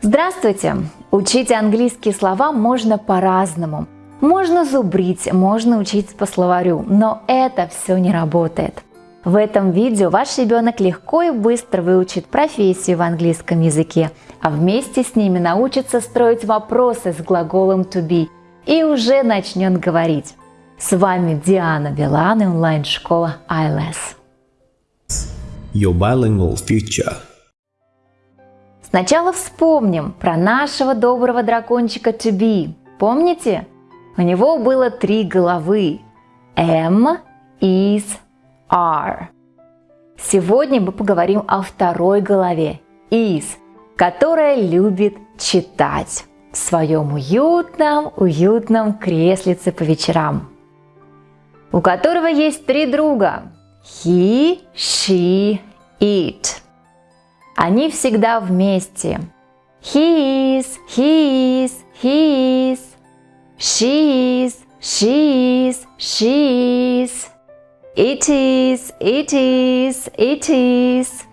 Здравствуйте! Учить английские слова можно по-разному. Можно зубрить, можно учить по словарю, но это все не работает. В этом видео ваш ребенок легко и быстро выучит профессию в английском языке, а вместе с ними научится строить вопросы с глаголом to be и уже начнет говорить. С вами Диана Билан и онлайн-школа ILS. Your bilingual future. Сначала вспомним про нашего доброго дракончика be. Помните? У него было три головы. M, is, are. Сегодня мы поговорим о второй голове is, которая любит читать в своем уютном, уютном креслице по вечерам, у которого есть три друга – he, she, it. Они всегда вместе. He is, he is, he is. She is, she is, she is. It is, it is, it is.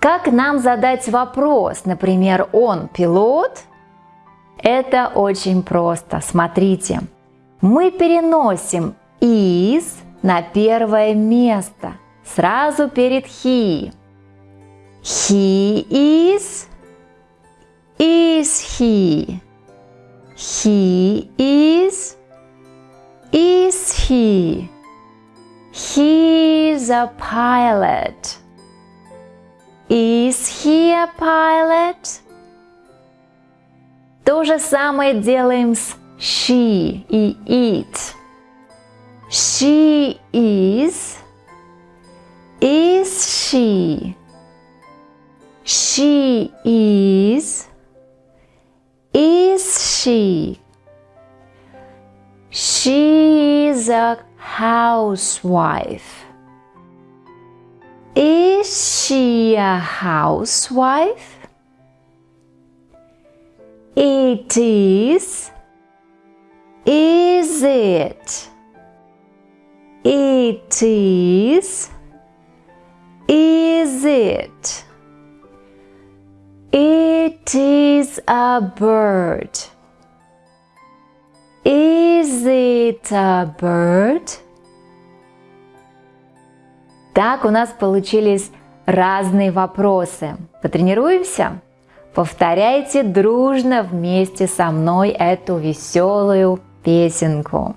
Как нам задать вопрос, например, он пилот? Это очень просто. Смотрите, мы переносим is на первое место, сразу перед he. He is, is he. He is, is he. He is a pilot. Is he a pilot? То же самое делаем с she и it. She is, is she. She is, is she. She is a housewife. Is she a housewife? It is. Is it? It is. Is it? Is a bird. Is it a bird? Так у нас получились разные вопросы. Потренируемся? Повторяйте дружно вместе со мной эту веселую песенку.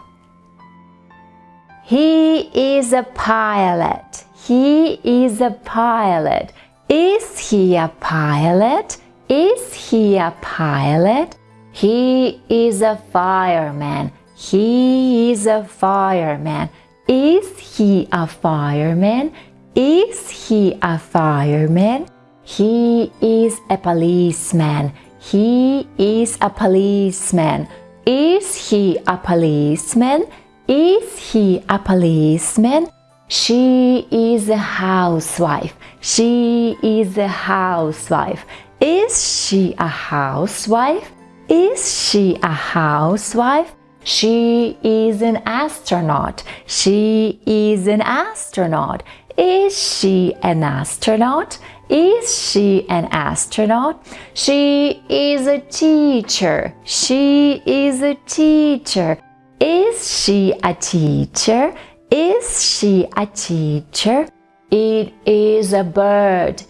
He is a pilot. He is a pilot. Is he a pilot? Is he a pilot? He is a fireman. He is a fireman. Is he a fireman? Is he a fireman? He is a policeman. He is a policeman. Is he a policeman? Is he a policeman? She is a housewife. She is a housewife. Is she a housewife? Is she a housewife? She is an astronaut. She is an astronaut. Is she an astronaut? Is she an astronaut? She is a teacher. She is a teacher. Is she a teacher? Is she a teacher? It is a bird.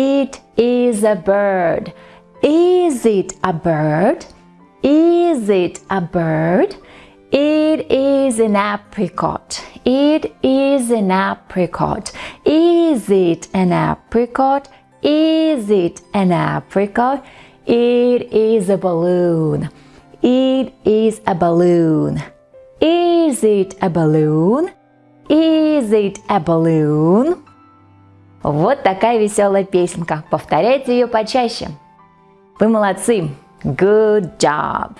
It is a bird. Is it a bird? Is it a bird? It is an apricot. It is an apricot. Is it an apricot? Is it an apricot? It is a balloon. It is a balloon. Is it a balloon? Is it a balloon? Вот такая веселая песенка. Повторяйте ее почаще. Вы молодцы! Good job!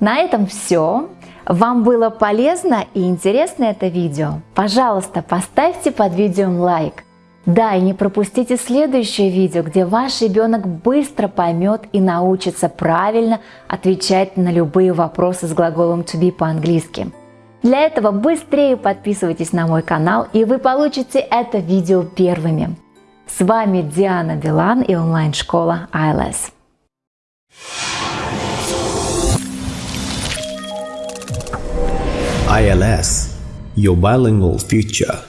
На этом все. Вам было полезно и интересно это видео? Пожалуйста, поставьте под видео лайк. Да, и не пропустите следующее видео, где ваш ребенок быстро поймет и научится правильно отвечать на любые вопросы с глаголом to be по-английски. Для этого быстрее подписывайтесь на мой канал и вы получите это видео первыми. С вами Диана Билан и онлайн-школа ILS. ILS – Your Bilingual Future